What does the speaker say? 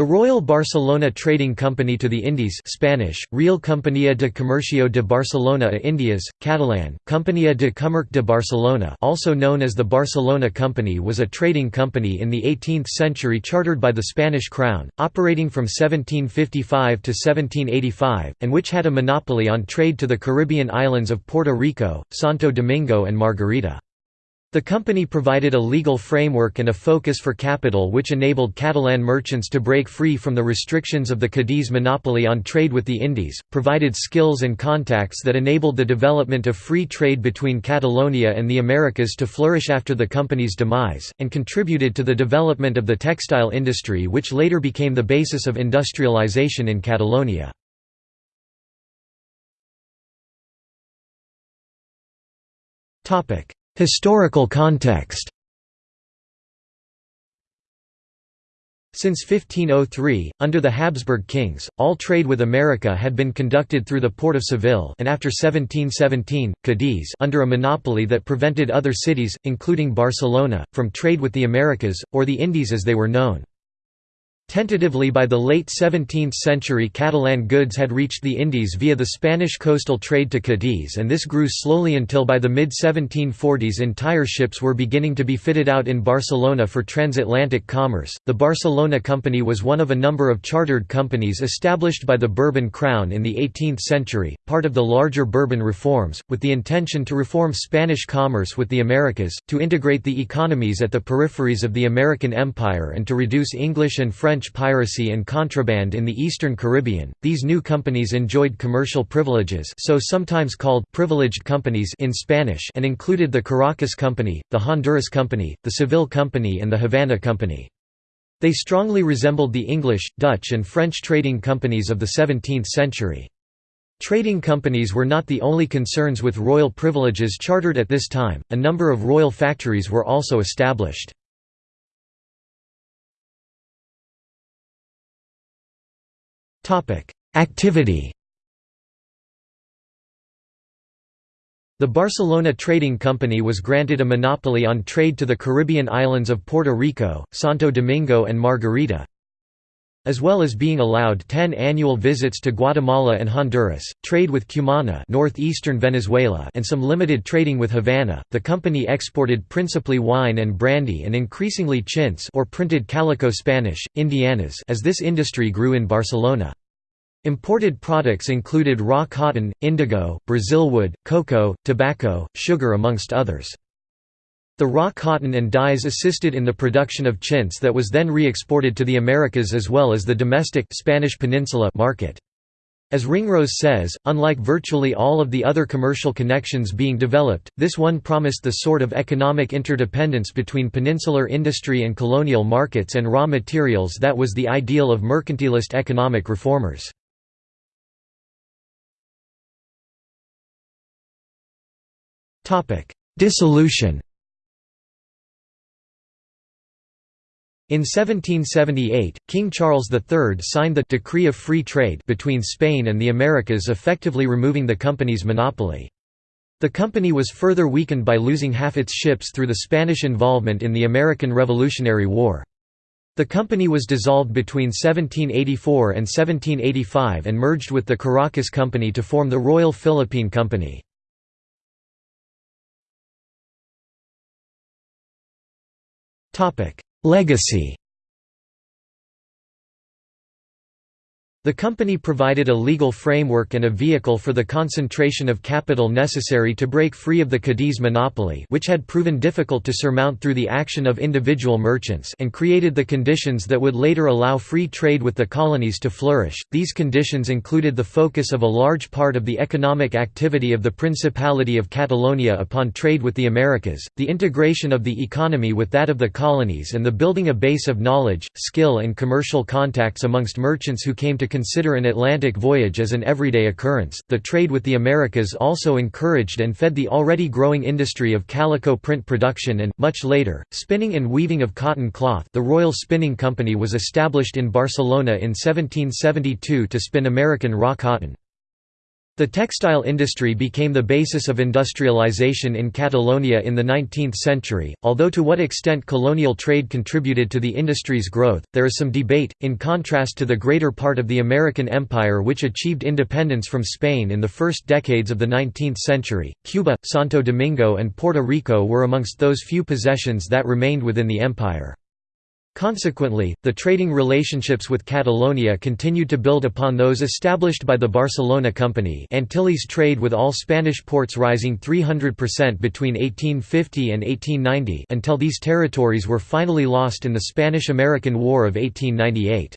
The Royal Barcelona Trading Company to the Indies Spanish, Real Compañía de Comercio de Barcelona a Indias, Catalan, Compañía de Comerç de Barcelona also known as the Barcelona Company was a trading company in the 18th century chartered by the Spanish crown, operating from 1755 to 1785, and which had a monopoly on trade to the Caribbean islands of Puerto Rico, Santo Domingo and Margarita. The company provided a legal framework and a focus for capital which enabled Catalan merchants to break free from the restrictions of the Cadiz monopoly on trade with the Indies, provided skills and contacts that enabled the development of free trade between Catalonia and the Americas to flourish after the company's demise, and contributed to the development of the textile industry which later became the basis of industrialization in Catalonia. Topic Historical context Since 1503, under the Habsburg kings, all trade with America had been conducted through the port of Seville and after 1717, Cadiz under a monopoly that prevented other cities, including Barcelona, from trade with the Americas, or the Indies as they were known. Tentatively by the late 17th century Catalan goods had reached the Indies via the Spanish coastal trade to Cadiz and this grew slowly until by the mid-1740s entire ships were beginning to be fitted out in Barcelona for transatlantic commerce. The Barcelona Company was one of a number of chartered companies established by the Bourbon crown in the 18th century, part of the larger Bourbon reforms, with the intention to reform Spanish commerce with the Americas, to integrate the economies at the peripheries of the American Empire and to reduce English and French French piracy and contraband in the eastern Caribbean. These new companies enjoyed commercial privileges, so sometimes called privileged companies in Spanish, and included the Caracas Company, the Honduras Company, the Seville Company and the Havana Company. They strongly resembled the English, Dutch and French trading companies of the 17th century. Trading companies were not the only concerns with royal privileges chartered at this time, a number of royal factories were also established. Activity The Barcelona Trading Company was granted a monopoly on trade to the Caribbean islands of Puerto Rico, Santo Domingo and Margarita, as well as being allowed 10 annual visits to Guatemala and Honduras, trade with Cumana northeastern Venezuela and some limited trading with Havana. The company exported principally wine and brandy and increasingly chintz or printed calico Spanish, Indianas as this industry grew in Barcelona. Imported products included raw cotton, indigo, brazilwood, cocoa, tobacco, sugar amongst others. The raw cotton and dyes assisted in the production of chintz that was then re-exported to the Americas as well as the domestic Spanish Peninsula market. As Ringrose says, unlike virtually all of the other commercial connections being developed, this one promised the sort of economic interdependence between peninsular industry and colonial markets and raw materials that was the ideal of mercantilist economic reformers. Dissolution In 1778, King Charles III signed the Decree of Free Trade between Spain and the Americas effectively removing the company's monopoly. The company was further weakened by losing half its ships through the Spanish involvement in the American Revolutionary War. The company was dissolved between 1784 and 1785 and merged with the Caracas Company to form the Royal Philippine Company. Legacy The company provided a legal framework and a vehicle for the concentration of capital necessary to break free of the Cadiz monopoly which had proven difficult to surmount through the action of individual merchants and created the conditions that would later allow free trade with the colonies to flourish. These conditions included the focus of a large part of the economic activity of the Principality of Catalonia upon trade with the Americas, the integration of the economy with that of the colonies and the building a base of knowledge, skill and commercial contacts amongst merchants who came to consider an Atlantic voyage as an everyday occurrence. The trade with the Americas also encouraged and fed the already growing industry of calico print production and, much later, spinning and weaving of cotton cloth. The Royal Spinning Company was established in Barcelona in 1772 to spin American raw cotton. The textile industry became the basis of industrialization in Catalonia in the 19th century. Although to what extent colonial trade contributed to the industry's growth, there is some debate, in contrast to the greater part of the American empire which achieved independence from Spain in the first decades of the 19th century. Cuba, Santo Domingo, and Puerto Rico were amongst those few possessions that remained within the empire. Consequently, the trading relationships with Catalonia continued to build upon those established by the Barcelona Company Antilles trade with all Spanish ports rising 300% between 1850 and 1890 until these territories were finally lost in the Spanish–American War of 1898.